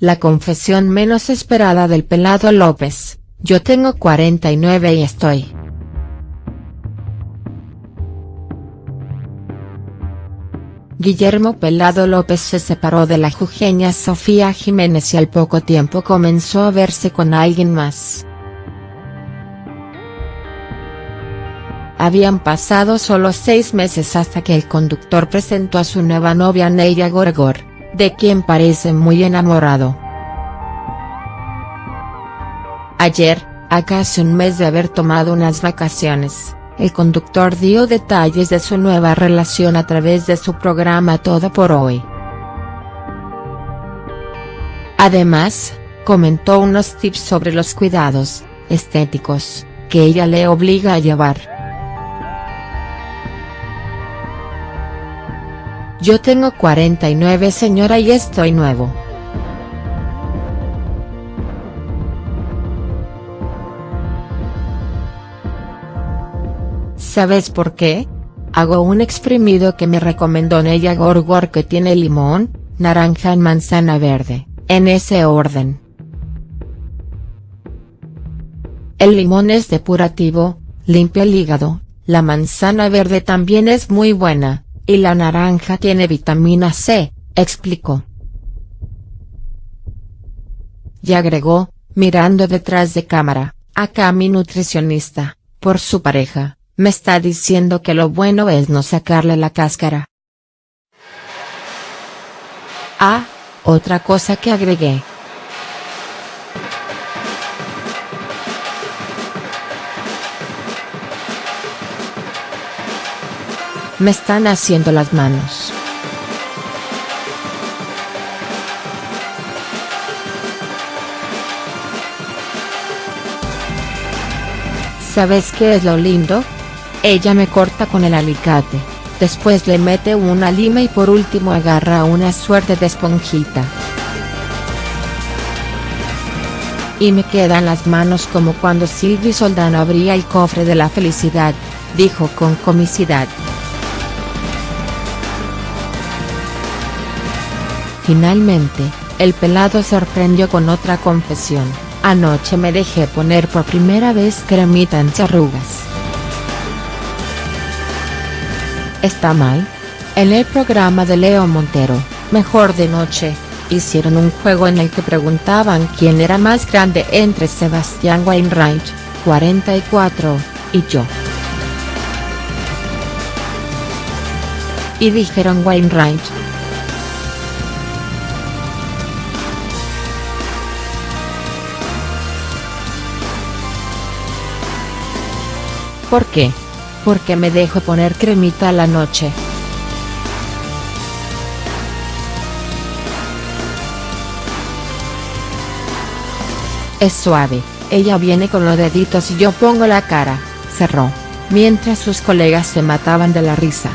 la confesión menos esperada del pelado López, yo tengo 49 y estoy. Guillermo Pelado López se separó de la jujeña Sofía Jiménez y al poco tiempo comenzó a verse con alguien más. Habían pasado solo seis meses hasta que el conductor presentó a su nueva novia Neira Gorgor, de quien parece muy enamorado. Ayer, a casi un mes de haber tomado unas vacaciones, el conductor dio detalles de su nueva relación a través de su programa Todo por Hoy. Además, comentó unos tips sobre los cuidados, estéticos, que ella le obliga a llevar. Yo tengo 49 señora y estoy nuevo. ¿Sabes por qué? Hago un exprimido que me recomendó Neya Gorgor que tiene limón, naranja y manzana verde, en ese orden. El limón es depurativo, limpia el hígado, la manzana verde también es muy buena, y la naranja tiene vitamina C, explicó. Y agregó, mirando detrás de cámara, acá mi nutricionista, por su pareja, me está diciendo que lo bueno es no sacarle la cáscara. Ah, otra cosa que agregué. Me están haciendo las manos. ¿Sabes qué es lo lindo? Ella me corta con el alicate, después le mete una lima y por último agarra una suerte de esponjita. Y me quedan las manos como cuando Silvi Soldano abría el cofre de la felicidad, dijo con comicidad. Finalmente, el pelado sorprendió con otra confesión, anoche me dejé poner por primera vez cremita en arrugas. ¿Está mal? En el programa de Leo Montero, Mejor de Noche, hicieron un juego en el que preguntaban quién era más grande entre Sebastián Wainwright, 44, y yo. Y dijeron Wainwright. ¿Por qué? Porque me dejo poner cremita a la noche. Es suave, ella viene con los deditos y yo pongo la cara, cerró, mientras sus colegas se mataban de la risa.